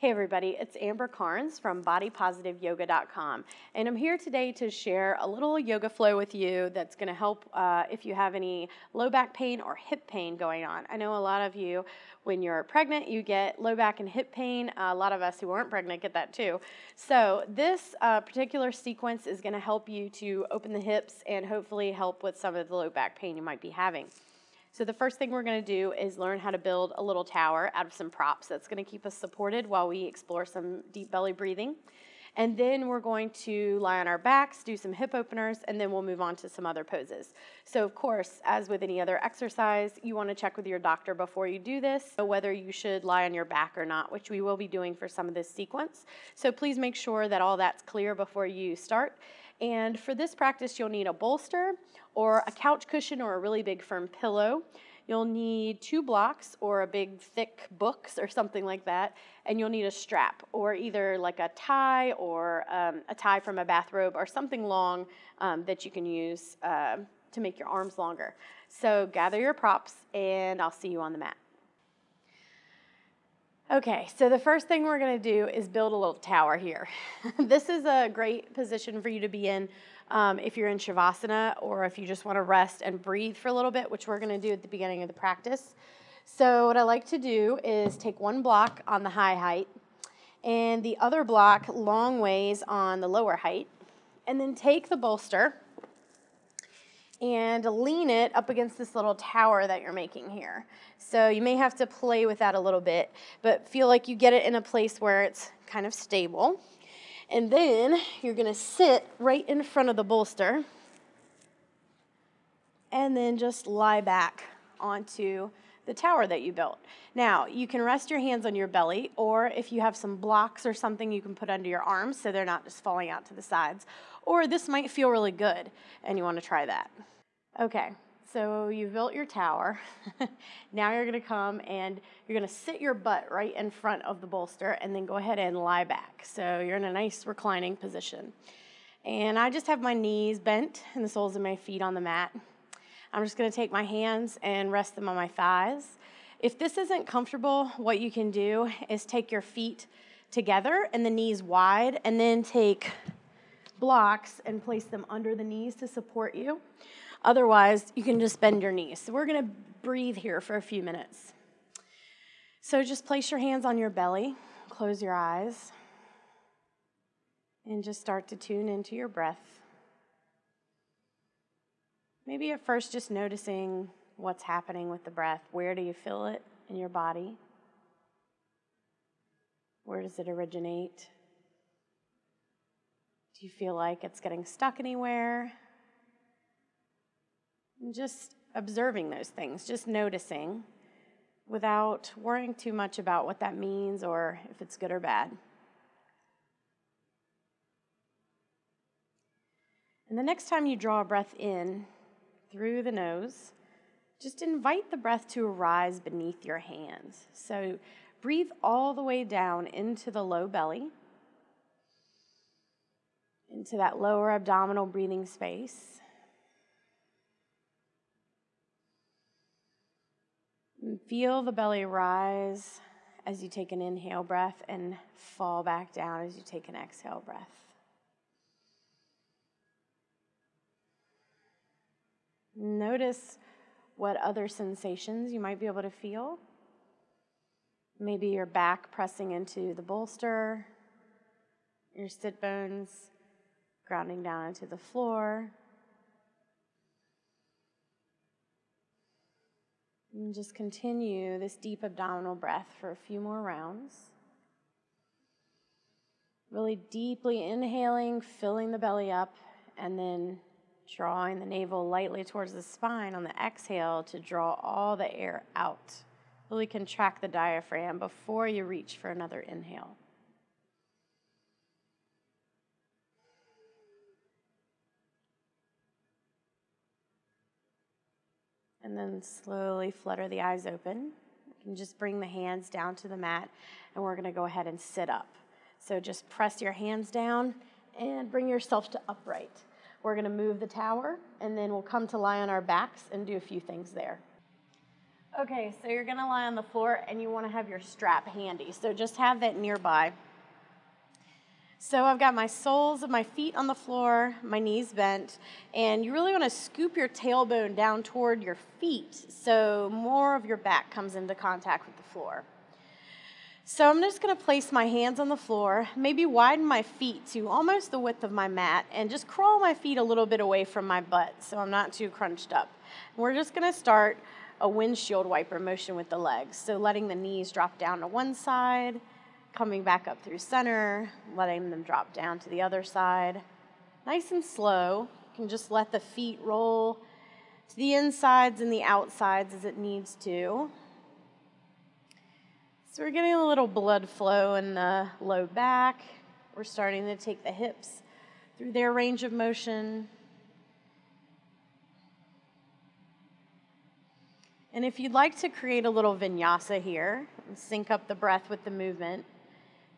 Hey everybody, it's Amber Karnes from BodyPositiveYoga.com, and I'm here today to share a little yoga flow with you that's going to help uh, if you have any low back pain or hip pain going on. I know a lot of you, when you're pregnant, you get low back and hip pain. Uh, a lot of us who aren't pregnant get that too. So this uh, particular sequence is going to help you to open the hips and hopefully help with some of the low back pain you might be having. So the first thing we're going to do is learn how to build a little tower out of some props. That's going to keep us supported while we explore some deep belly breathing. And then we're going to lie on our backs, do some hip openers, and then we'll move on to some other poses. So of course, as with any other exercise, you want to check with your doctor before you do this, whether you should lie on your back or not, which we will be doing for some of this sequence. So please make sure that all that's clear before you start. And for this practice, you'll need a bolster or a couch cushion or a really big firm pillow. You'll need two blocks or a big thick books or something like that. And you'll need a strap or either like a tie or um, a tie from a bathrobe or something long um, that you can use uh, to make your arms longer. So gather your props and I'll see you on the mat. Okay, so the first thing we're going to do is build a little tower here. this is a great position for you to be in um, if you're in Shavasana or if you just want to rest and breathe for a little bit, which we're going to do at the beginning of the practice. So what I like to do is take one block on the high height and the other block long ways on the lower height, and then take the bolster and lean it up against this little tower that you're making here. So you may have to play with that a little bit, but feel like you get it in a place where it's kind of stable. And then you're gonna sit right in front of the bolster and then just lie back onto the tower that you built. Now, you can rest your hands on your belly, or if you have some blocks or something, you can put under your arms so they're not just falling out to the sides. Or this might feel really good, and you want to try that. Okay, so you've built your tower. now you're going to come and you're going to sit your butt right in front of the bolster and then go ahead and lie back. So you're in a nice reclining position. And I just have my knees bent and the soles of my feet on the mat. I'm just going to take my hands and rest them on my thighs. If this isn't comfortable, what you can do is take your feet together and the knees wide, and then take blocks and place them under the knees to support you. Otherwise, you can just bend your knees. So we're going to breathe here for a few minutes. So just place your hands on your belly, close your eyes, and just start to tune into your breath. Maybe at first just noticing what's happening with the breath. Where do you feel it in your body? Where does it originate? Do you feel like it's getting stuck anywhere? And just observing those things, just noticing without worrying too much about what that means or if it's good or bad. And the next time you draw a breath in through the nose, just invite the breath to arise beneath your hands. So breathe all the way down into the low belly, into that lower abdominal breathing space. And feel the belly rise as you take an inhale breath and fall back down as you take an exhale breath. Notice what other sensations you might be able to feel. Maybe your back pressing into the bolster, your sit bones grounding down into the floor. And just continue this deep abdominal breath for a few more rounds. Really deeply inhaling, filling the belly up, and then drawing the navel lightly towards the spine on the exhale to draw all the air out. Really contract the diaphragm before you reach for another inhale. And then slowly flutter the eyes open. Can just bring the hands down to the mat, and we're going to go ahead and sit up. So just press your hands down and bring yourself to upright. We're going to move the tower, and then we'll come to lie on our backs and do a few things there. Okay, so you're gonna lie on the floor and you wanna have your strap handy. So just have that nearby. So I've got my soles of my feet on the floor, my knees bent, and you really wanna scoop your tailbone down toward your feet so more of your back comes into contact with the floor. So I'm just gonna place my hands on the floor, maybe widen my feet to almost the width of my mat, and just crawl my feet a little bit away from my butt so I'm not too crunched up. We're just gonna start a windshield wiper motion with the legs. So letting the knees drop down to one side, coming back up through center, letting them drop down to the other side. Nice and slow. You can just let the feet roll to the insides and the outsides as it needs to. So we're getting a little blood flow in the low back. We're starting to take the hips through their range of motion. And if you'd like to create a little vinyasa here and sync up the breath with the movement,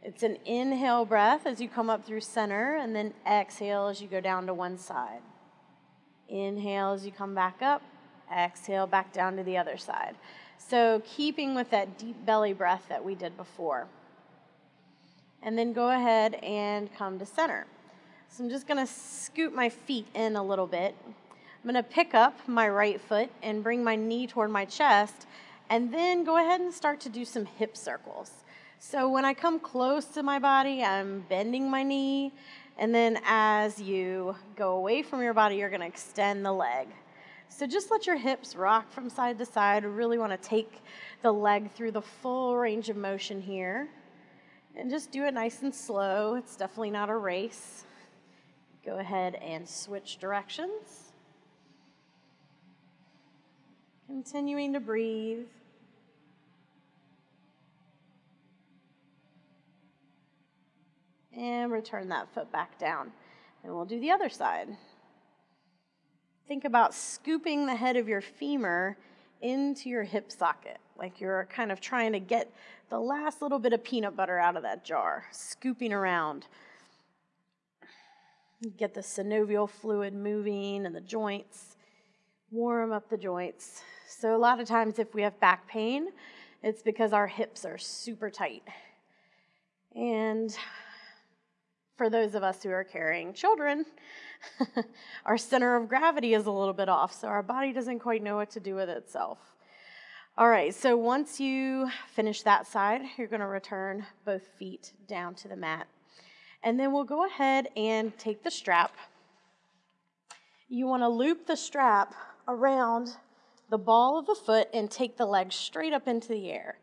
it's an inhale breath as you come up through center, and then exhale as you go down to one side. Inhale as you come back up, exhale back down to the other side. So, keeping with that deep belly breath that we did before. And then go ahead and come to center. So, I'm just going to scoot my feet in a little bit I'm going to pick up my right foot and bring my knee toward my chest, and then go ahead and start to do some hip circles. So when I come close to my body, I'm bending my knee, and then as you go away from your body, you're going to extend the leg. So just let your hips rock from side to side. really want to take the leg through the full range of motion here. And just do it nice and slow. It's definitely not a race. Go ahead and switch directions. Continuing to breathe. And return that foot back down. And we'll do the other side. Think about scooping the head of your femur into your hip socket, like you're kind of trying to get the last little bit of peanut butter out of that jar, scooping around. Get the synovial fluid moving and the joints, warm up the joints. So, a lot of times, if we have back pain, it's because our hips are super tight. And for those of us who are carrying children, our center of gravity is a little bit off, so our body doesn't quite know what to do with itself. All right, so once you finish that side, you're going to return both feet down to the mat. And then we'll go ahead and take the strap. You want to loop the strap around the ball of the foot and take the leg straight up into the air.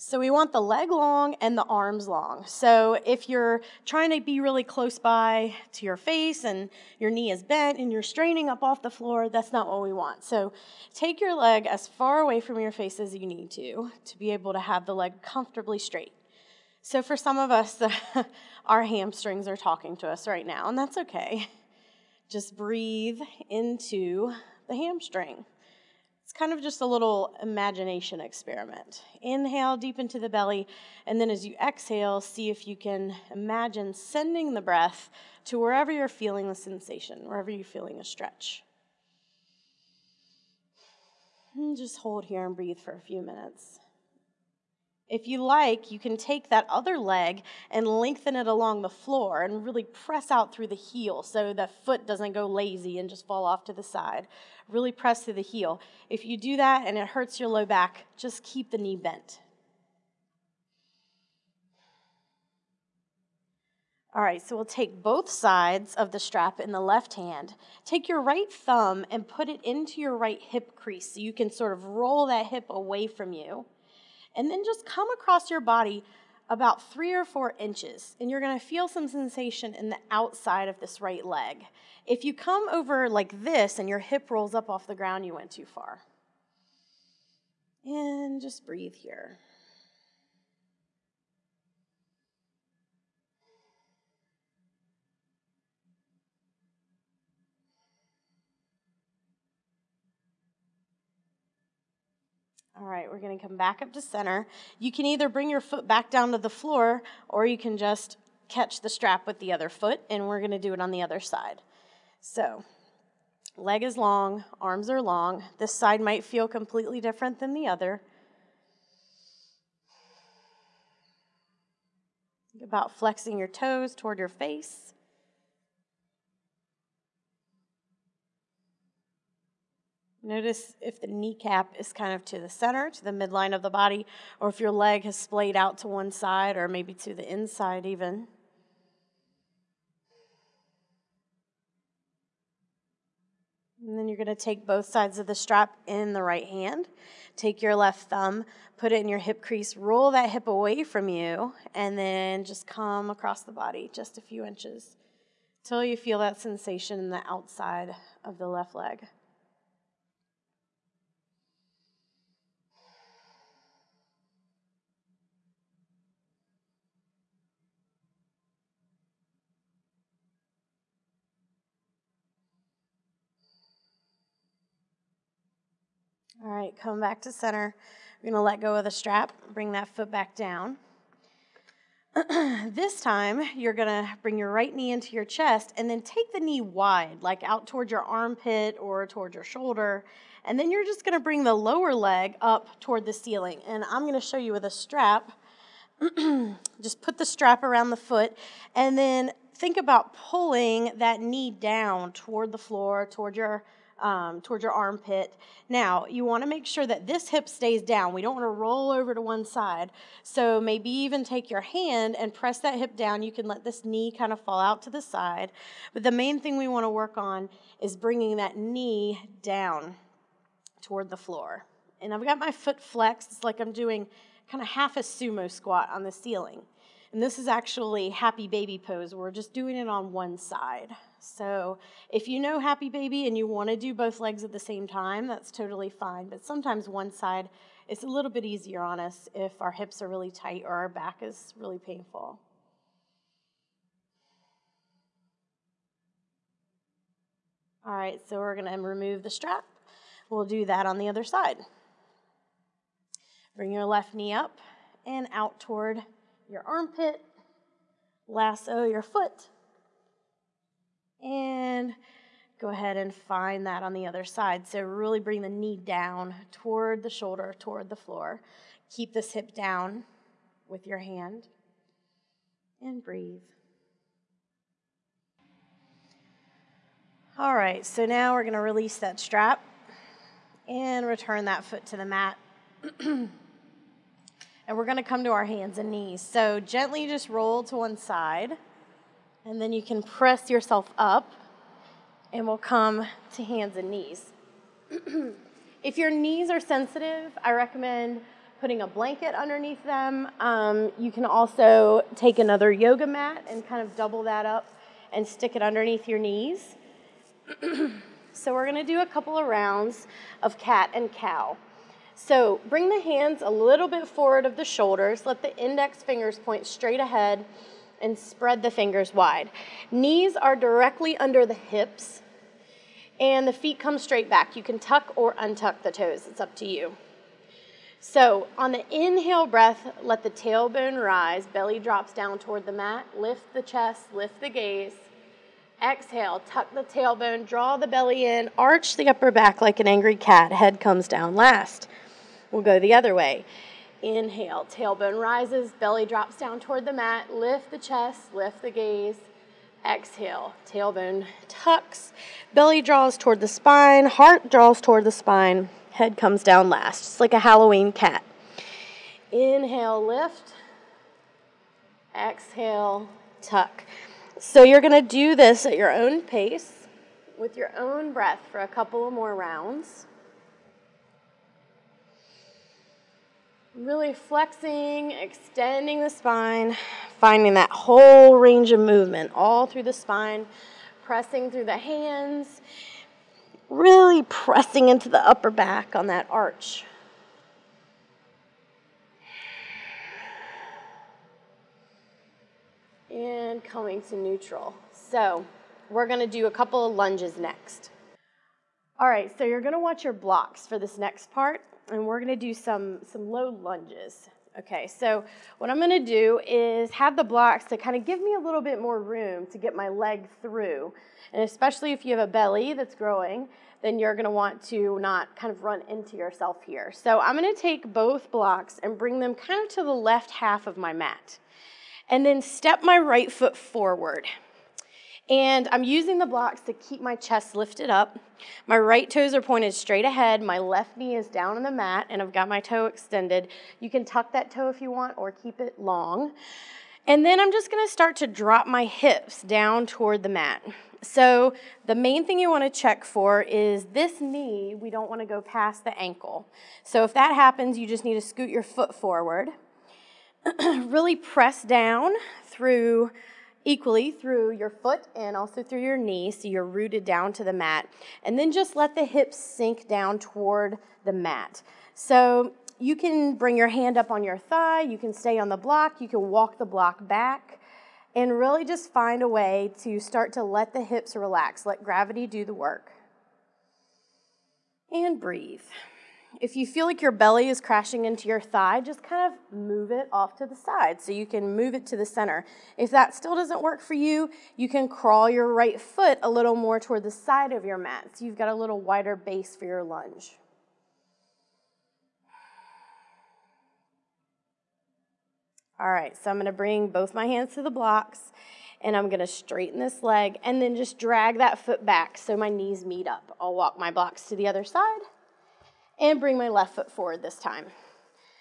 So we want the leg long and the arms long. So if you're trying to be really close by to your face and your knee is bent and you're straining up off the floor, that's not what we want. So take your leg as far away from your face as you need to to be able to have the leg comfortably straight. So for some of us, our hamstrings are talking to us right now, and that's okay. Just breathe into the hamstring. It's kind of just a little imagination experiment. Inhale deep into the belly, and then as you exhale, see if you can imagine sending the breath to wherever you're feeling the sensation, wherever you're feeling a stretch. And just hold here and breathe for a few minutes. If you like, you can take that other leg and lengthen it along the floor and really press out through the heel so the foot doesn't go lazy and just fall off to the side. Really press through the heel. If you do that and it hurts your low back, just keep the knee bent. All right, so we'll take both sides of the strap in the left hand. Take your right thumb and put it into your right hip crease so you can sort of roll that hip away from you and then just come across your body about three or four inches, and you're gonna feel some sensation in the outside of this right leg. If you come over like this and your hip rolls up off the ground, you went too far. And just breathe here. All right, we're going to come back up to center. You can either bring your foot back down to the floor or you can just catch the strap with the other foot, and we're going to do it on the other side. So Leg is long, arms are long. This side might feel completely different than the other. About flexing your toes toward your face. Notice if the kneecap is kind of to the center, to the midline of the body, or if your leg has splayed out to one side or maybe to the inside even. And then you're going to take both sides of the strap in the right hand. Take your left thumb, put it in your hip crease, roll that hip away from you, and then just come across the body just a few inches until you feel that sensation in the outside of the left leg. All right, come back to center. We're going to let go of the strap, bring that foot back down. this time, you're going to bring your right knee into your chest and then take the knee wide, like out towards your armpit or towards your shoulder. And then you're just going to bring the lower leg up toward the ceiling. And I'm going to show you with a strap. just put the strap around the foot and then think about pulling that knee down toward the floor, toward your um, towards your armpit. Now, you want to make sure that this hip stays down. We don't want to roll over to one side. So maybe even take your hand and press that hip down. You can let this knee kind of fall out to the side. But the main thing we want to work on is bringing that knee down toward the floor. And I've got my foot flexed. It's like I'm doing kind of half a sumo squat on the ceiling. And this is actually happy baby pose. We're just doing it on one side. So if you know happy baby and you want to do both legs at the same time, that's totally fine. But sometimes one side is a little bit easier on us if our hips are really tight or our back is really painful. All right, so we're going to remove the strap. We'll do that on the other side. Bring your left knee up and out toward your armpit. Lasso your foot and go ahead and find that on the other side. So really bring the knee down toward the shoulder, toward the floor. Keep this hip down with your hand and breathe. All right, so now we're going to release that strap and return that foot to the mat. and we're going to come to our hands and knees. So gently just roll to one side. And then you can press yourself up and we'll come to hands and knees. if your knees are sensitive, I recommend putting a blanket underneath them. Um, you can also take another yoga mat and kind of double that up and stick it underneath your knees. so we're gonna do a couple of rounds of cat and cow. So bring the hands a little bit forward of the shoulders, let the index fingers point straight ahead, and spread the fingers wide. Knees are directly under the hips and the feet come straight back. You can tuck or untuck the toes, it's up to you. So, on the inhale breath, let the tailbone rise, belly drops down toward the mat, lift the chest, lift the gaze. Exhale, tuck the tailbone, draw the belly in, arch the upper back like an angry cat, head comes down last. We'll go the other way. Inhale, tailbone rises, belly drops down toward the mat. Lift the chest, lift the gaze. Exhale, tailbone tucks, belly draws toward the spine, heart draws toward the spine, head comes down last, just like a Halloween cat. Inhale, lift. Exhale, tuck. So you're going to do this at your own pace with your own breath for a couple of more rounds. Really flexing, extending the spine, finding that whole range of movement all through the spine, pressing through the hands, really pressing into the upper back on that arch. And coming to neutral. So we're to do a couple of lunges next. All right, so you're to watch your blocks for this next part and we're going to do some, some low lunges, Okay, so what I'm gonna do is have the blocks to kind of give me a little bit more room to get my leg through. And especially if you have a belly that's growing, then you're gonna want to not kind of run into yourself here. So I'm gonna take both blocks and bring them kind of to the left half of my mat. And then step my right foot forward. And I'm using the blocks to keep my chest lifted up. My right toes are pointed straight ahead. My left knee is down on the mat, and I've got my toe extended. You can tuck that toe if you want or keep it long. And then I'm just gonna start to drop my hips down toward the mat. So the main thing you wanna check for is this knee, we don't wanna go past the ankle. So if that happens, you just need to scoot your foot forward. really press down through equally through your foot and also through your knee so you're rooted down to the mat. And then just let the hips sink down toward the mat. So you can bring your hand up on your thigh, you can stay on the block, you can walk the block back, and really just find a way to start to let the hips relax. Let gravity do the work. And breathe. If you feel like your belly is crashing into your thigh, just kind of move it off to the side so you can move it to the center. If that still doesn't work for you, you can crawl your right foot a little more toward the side of your mat so you've got a little wider base for your lunge. All right, so I'm gonna bring both my hands to the blocks and I'm gonna straighten this leg and then just drag that foot back so my knees meet up. I'll walk my blocks to the other side and bring my left foot forward this time.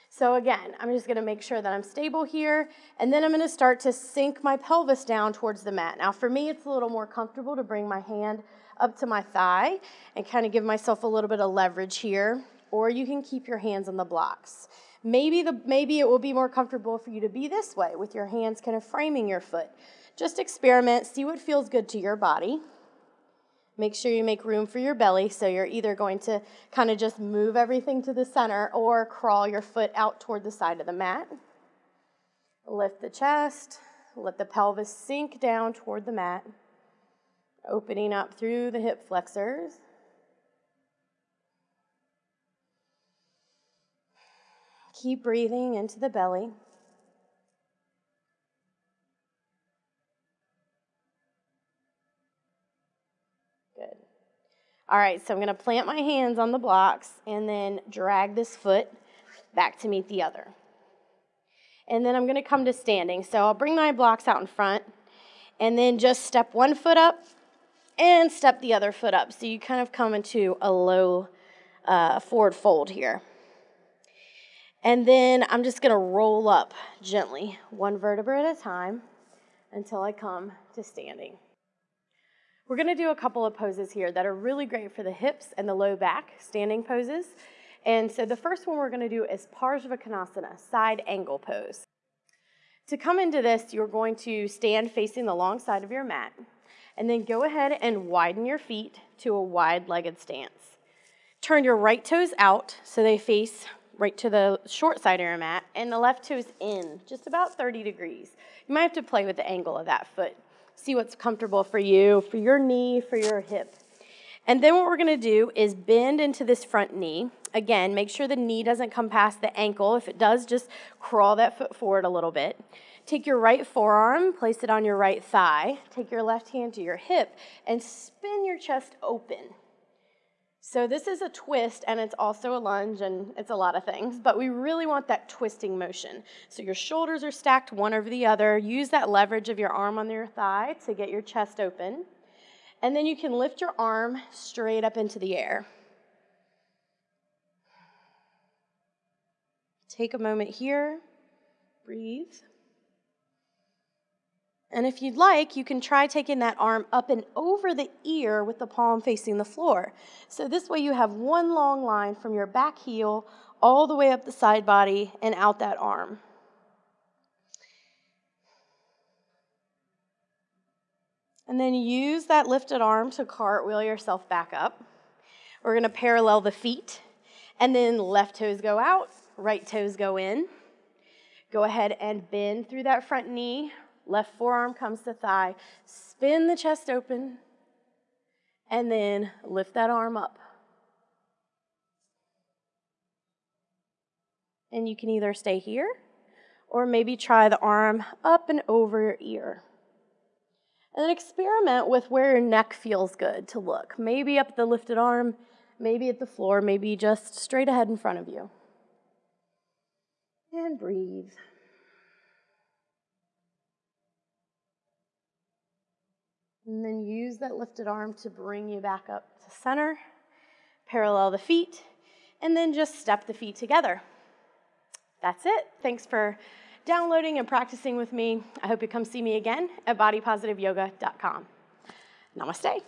So again, I'm just gonna make sure that I'm stable here, and then I'm gonna start to sink my pelvis down towards the mat. Now for me, it's a little more comfortable to bring my hand up to my thigh and kind of give myself a little bit of leverage here, or you can keep your hands on the blocks. Maybe, the, maybe it will be more comfortable for you to be this way with your hands kind of framing your foot. Just experiment, see what feels good to your body. Make sure you make room for your belly. So you're either going to kind of just move everything to the center or crawl your foot out toward the side of the mat. Lift the chest. Let the pelvis sink down toward the mat, opening up through the hip flexors. Keep breathing into the belly. All right, so I'm going to plant my hands on the blocks and then drag this foot back to meet the other. And then I'm going to come to standing. So I'll bring my blocks out in front and then just step one foot up and step the other foot up. So you kind of come into a low uh, forward fold here. And then I'm just going to roll up gently, one vertebra at a time, until I come to standing. We're going to do a couple of poses here that are really great for the hips and the low back, standing poses. And so the first one we're going to do is Parsvakonasana, side angle pose. To come into this, you're going to stand facing the long side of your mat, and then go ahead and widen your feet to a wide-legged stance. Turn your right toes out so they face right to the short side of your mat, and the left toes in, just about 30 degrees. You might have to play with the angle of that foot see what's comfortable for you, for your knee, for your hip. And then what we're gonna do is bend into this front knee. Again, make sure the knee doesn't come past the ankle. If it does, just crawl that foot forward a little bit. Take your right forearm, place it on your right thigh. Take your left hand to your hip and spin your chest open. So this is a twist and it's also a lunge and it's a lot of things, but we really want that twisting motion. So your shoulders are stacked one over the other. Use that leverage of your arm on your thigh to get your chest open. And then you can lift your arm straight up into the air. Take a moment here, breathe. And if you'd like, you can try taking that arm up and over the ear with the palm facing the floor. So this way you have one long line from your back heel all the way up the side body and out that arm. And then use that lifted arm to cartwheel yourself back up. We're going to parallel the feet. And then left toes go out, right toes go in. Go ahead and bend through that front knee, Left forearm comes to thigh. Spin the chest open. And then lift that arm up. And you can either stay here or maybe try the arm up and over your ear. And then experiment with where your neck feels good to look. Maybe up the lifted arm, maybe at the floor, maybe just straight ahead in front of you. And breathe. And then use that lifted arm to bring you back up to center. Parallel the feet, and then just step the feet together. That's it. Thanks for downloading and practicing with me. I hope you come see me again at bodypositiveyoga.com. Namaste.